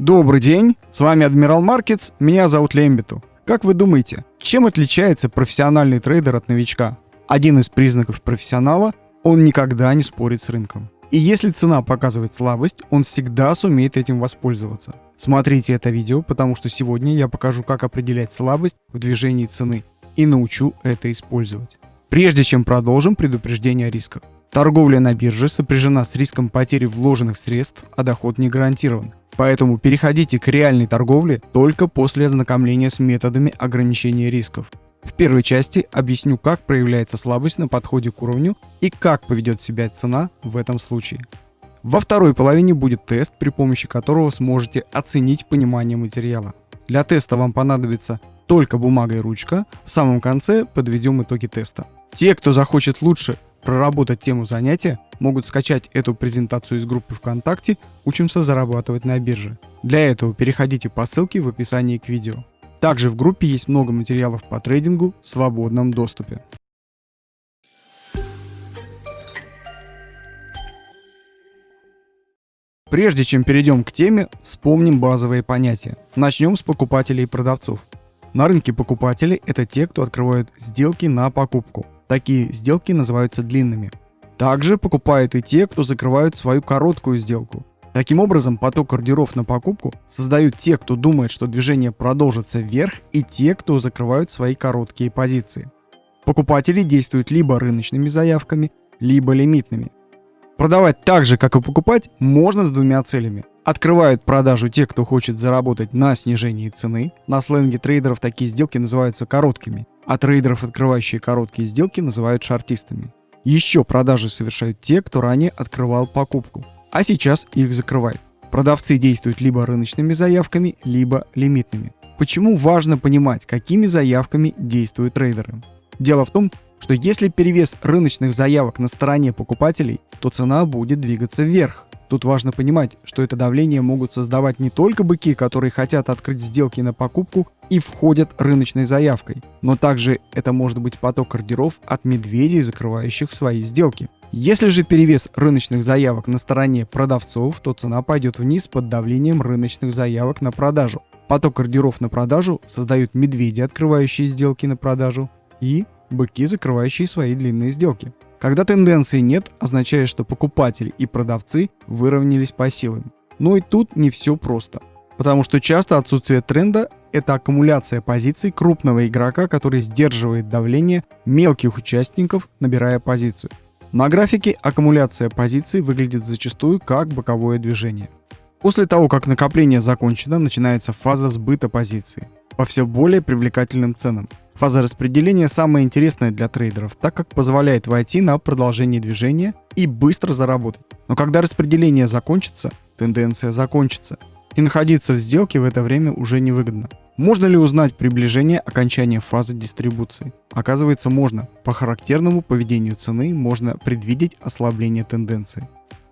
Добрый день, с вами Адмирал Маркетс, меня зовут Лембиту. Как вы думаете, чем отличается профессиональный трейдер от новичка? Один из признаков профессионала – он никогда не спорит с рынком. И если цена показывает слабость, он всегда сумеет этим воспользоваться. Смотрите это видео, потому что сегодня я покажу, как определять слабость в движении цены и научу это использовать. Прежде чем продолжим, предупреждение о рисках. Торговля на бирже сопряжена с риском потери вложенных средств, а доход не гарантирован. Поэтому переходите к реальной торговле только после ознакомления с методами ограничения рисков. В первой части объясню, как проявляется слабость на подходе к уровню и как поведет себя цена в этом случае. Во второй половине будет тест, при помощи которого сможете оценить понимание материала. Для теста вам понадобится только бумага и ручка. В самом конце подведем итоги теста. Те, кто захочет лучше проработать тему занятия, могут скачать эту презентацию из группы ВКонтакте «Учимся зарабатывать на бирже». Для этого переходите по ссылке в описании к видео. Также в группе есть много материалов по трейдингу в свободном доступе. Прежде чем перейдем к теме, вспомним базовые понятия. Начнем с покупателей и продавцов. На рынке покупатели – это те, кто открывают сделки на покупку. Такие сделки называются длинными. Также покупают и те, кто закрывают свою короткую сделку. Таким образом, поток ордеров на покупку создают те, кто думает, что движение продолжится вверх, и те, кто закрывают свои короткие позиции. Покупатели действуют либо рыночными заявками, либо лимитными. Продавать так же, как и покупать, можно с двумя целями. Открывают продажу те, кто хочет заработать на снижении цены. На сленге трейдеров такие сделки называются короткими а трейдеров, открывающие короткие сделки, называют шартистами. Еще продажи совершают те, кто ранее открывал покупку, а сейчас их закрывает. Продавцы действуют либо рыночными заявками, либо лимитными. Почему важно понимать, какими заявками действуют трейдеры? Дело в том, что если перевес рыночных заявок на стороне покупателей, то цена будет двигаться вверх, Тут важно понимать, что это давление могут создавать не только быки, которые хотят открыть сделки на покупку и входят рыночной заявкой, но также это может быть поток ордеров от медведей, закрывающих свои сделки. Если же перевес рыночных заявок на стороне продавцов, то цена пойдет вниз под давлением рыночных заявок на продажу. Поток ордеров на продажу создают медведи, открывающие сделки на продажу, и быки, закрывающие свои длинные сделки. Когда тенденции нет, означает, что покупатели и продавцы выровнялись по силам. Но и тут не все просто. Потому что часто отсутствие тренда – это аккумуляция позиций крупного игрока, который сдерживает давление мелких участников, набирая позицию. На графике аккумуляция позиций выглядит зачастую как боковое движение. После того, как накопление закончено, начинается фаза сбыта позиции по все более привлекательным ценам. Фаза распределения самая интересная для трейдеров, так как позволяет войти на продолжение движения и быстро заработать. Но когда распределение закончится, тенденция закончится. И находиться в сделке в это время уже невыгодно. Можно ли узнать приближение окончания фазы дистрибуции? Оказывается, можно. По характерному поведению цены можно предвидеть ослабление тенденции.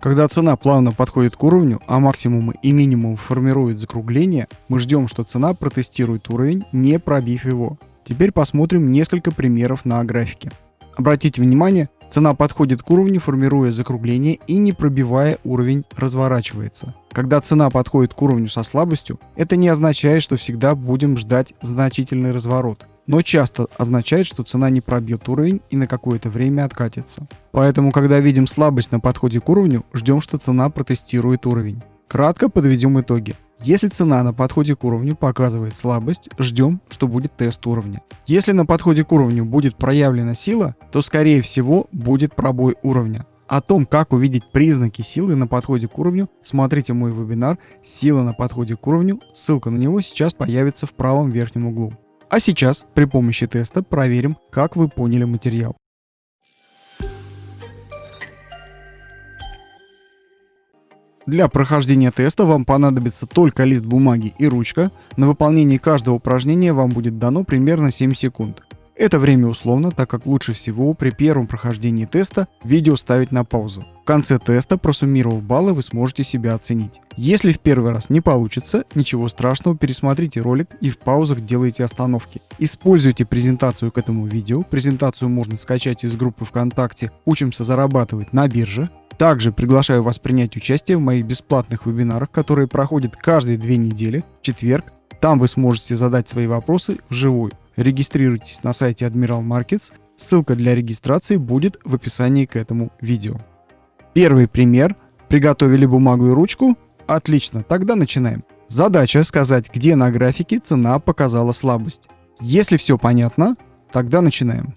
Когда цена плавно подходит к уровню, а максимумы и минимум формируют закругление, мы ждем, что цена протестирует уровень, не пробив его. Теперь посмотрим несколько примеров на графике. Обратите внимание, цена подходит к уровню, формируя закругление и не пробивая уровень разворачивается. Когда цена подходит к уровню со слабостью, это не означает, что всегда будем ждать значительный разворот но часто означает, что цена не пробьет уровень и на какое-то время откатится. Поэтому, когда видим слабость на подходе к уровню, ждем, что цена протестирует уровень. Кратко подведем итоги. Если цена на подходе к уровню показывает слабость, ждем, что будет тест уровня. Если на подходе к уровню будет проявлена сила, то скорее всего будет пробой уровня. О том, как увидеть признаки силы на подходе к уровню, смотрите мой вебинар «Сила на подходе к уровню», ссылка на него сейчас появится в правом верхнем углу. А сейчас при помощи теста проверим, как вы поняли материал. Для прохождения теста вам понадобится только лист бумаги и ручка. На выполнение каждого упражнения вам будет дано примерно 7 секунд. Это время условно, так как лучше всего при первом прохождении теста видео ставить на паузу. В конце теста, просуммировав баллы, вы сможете себя оценить. Если в первый раз не получится, ничего страшного, пересмотрите ролик и в паузах делайте остановки. Используйте презентацию к этому видео. Презентацию можно скачать из группы ВКонтакте «Учимся зарабатывать на бирже». Также приглашаю вас принять участие в моих бесплатных вебинарах, которые проходят каждые две недели, в четверг. Там вы сможете задать свои вопросы вживую. Регистрируйтесь на сайте Admiral Markets, ссылка для регистрации будет в описании к этому видео. Первый пример. Приготовили бумагу и ручку? Отлично, тогда начинаем. Задача сказать, где на графике цена показала слабость. Если все понятно, тогда начинаем.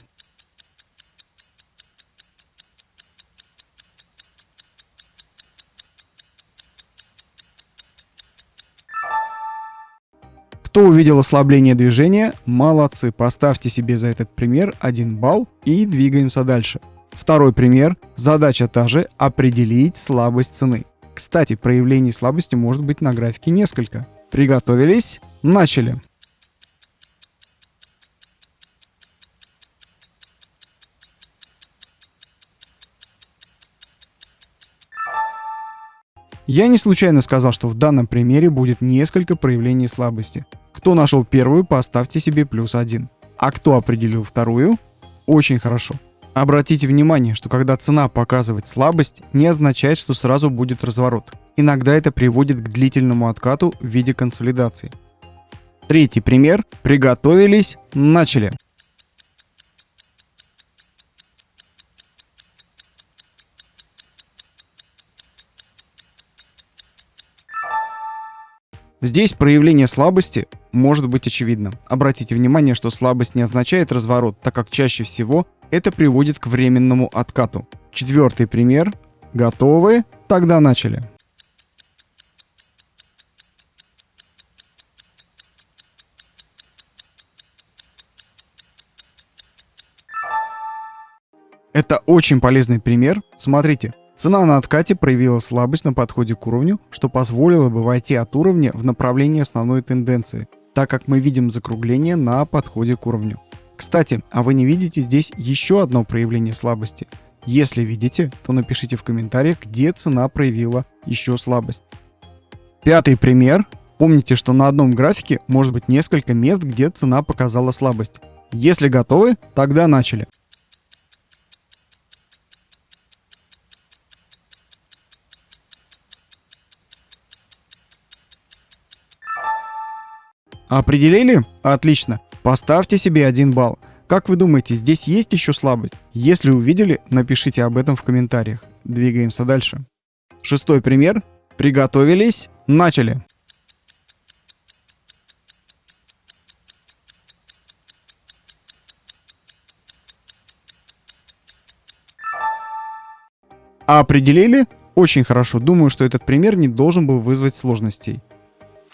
Кто увидел ослабление движения, молодцы, поставьте себе за этот пример 1 балл и двигаемся дальше. Второй пример. Задача та же – определить слабость цены. Кстати, проявлений слабости может быть на графике несколько. Приготовились? Начали. Я не случайно сказал, что в данном примере будет несколько проявлений слабости. Кто нашел первую, поставьте себе плюс один. А кто определил вторую? Очень хорошо. Обратите внимание, что когда цена показывает слабость, не означает, что сразу будет разворот. Иногда это приводит к длительному откату в виде консолидации. Третий пример. Приготовились, начали. Здесь проявление слабости может быть очевидно. Обратите внимание, что слабость не означает разворот, так как чаще всего это приводит к временному откату. Четвертый пример. Готовы? Тогда начали. Это очень полезный пример. Смотрите, Цена на откате проявила слабость на подходе к уровню, что позволило бы войти от уровня в направлении основной тенденции, так как мы видим закругление на подходе к уровню. Кстати, а вы не видите здесь еще одно проявление слабости? Если видите, то напишите в комментариях, где цена проявила еще слабость. Пятый пример. Помните, что на одном графике может быть несколько мест, где цена показала слабость. Если готовы, тогда начали. Определили? Отлично. Поставьте себе один балл. Как вы думаете, здесь есть еще слабость? Если увидели, напишите об этом в комментариях. Двигаемся дальше. Шестой пример. Приготовились? Начали. Определили? Очень хорошо. Думаю, что этот пример не должен был вызвать сложностей.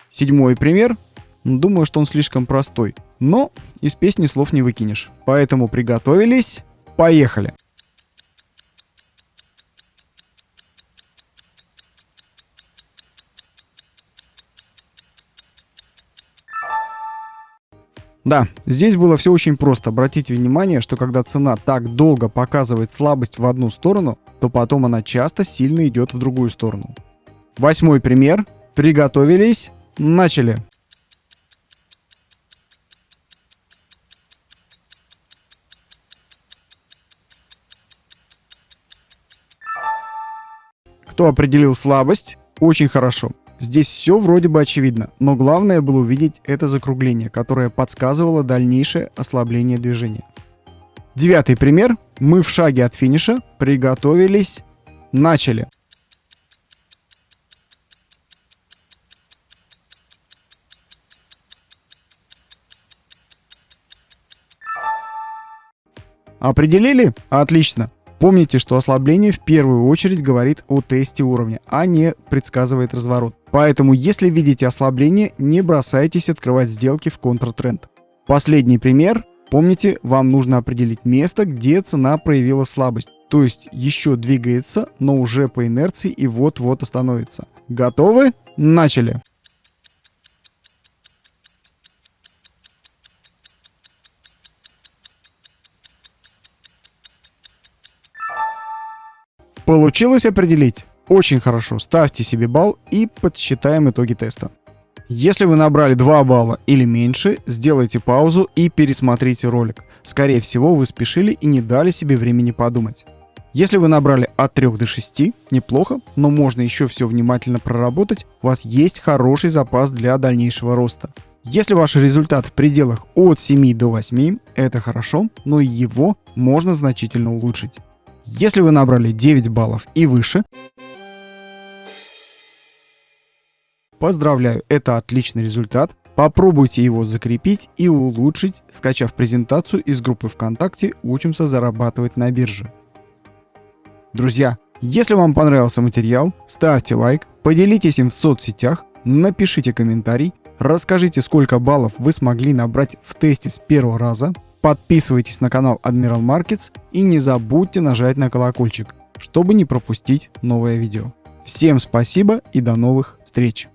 Седьмой пример. Думаю, что он слишком простой. Но из песни слов не выкинешь. Поэтому приготовились. Поехали. Да, здесь было все очень просто. Обратите внимание, что когда цена так долго показывает слабость в одну сторону, то потом она часто сильно идет в другую сторону. Восьмой пример. Приготовились. Начали. Кто определил слабость? Очень хорошо. Здесь все вроде бы очевидно, но главное было увидеть это закругление, которое подсказывало дальнейшее ослабление движения. Девятый пример. Мы в шаге от финиша. Приготовились. Начали. Определили? Отлично. Помните, что ослабление в первую очередь говорит о тесте уровня, а не предсказывает разворот. Поэтому, если видите ослабление, не бросайтесь открывать сделки в контртренд. Последний пример. Помните, вам нужно определить место, где цена проявила слабость. То есть еще двигается, но уже по инерции и вот-вот остановится. Готовы? Начали! Получилось определить? Очень хорошо, ставьте себе балл и подсчитаем итоги теста. Если вы набрали 2 балла или меньше, сделайте паузу и пересмотрите ролик. Скорее всего, вы спешили и не дали себе времени подумать. Если вы набрали от 3 до 6, неплохо, но можно еще все внимательно проработать, у вас есть хороший запас для дальнейшего роста. Если ваш результат в пределах от 7 до 8, это хорошо, но его можно значительно улучшить. Если вы набрали 9 баллов и выше, поздравляю, это отличный результат. Попробуйте его закрепить и улучшить, скачав презентацию из группы ВКонтакте «Учимся зарабатывать на бирже». Друзья, если вам понравился материал, ставьте лайк, поделитесь им в соцсетях, напишите комментарий, расскажите, сколько баллов вы смогли набрать в тесте с первого раза, подписывайтесь на канал Admiral Markets и не забудьте нажать на колокольчик, чтобы не пропустить новое видео. Всем спасибо и до новых встреч!